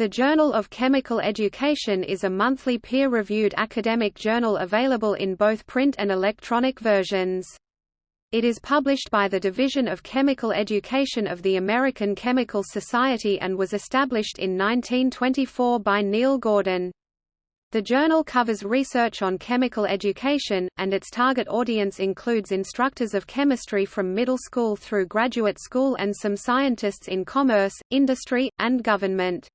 The Journal of Chemical Education is a monthly peer-reviewed academic journal available in both print and electronic versions. It is published by the Division of Chemical Education of the American Chemical Society and was established in 1924 by Neil Gordon. The journal covers research on chemical education, and its target audience includes instructors of chemistry from middle school through graduate school and some scientists in commerce, industry, and government.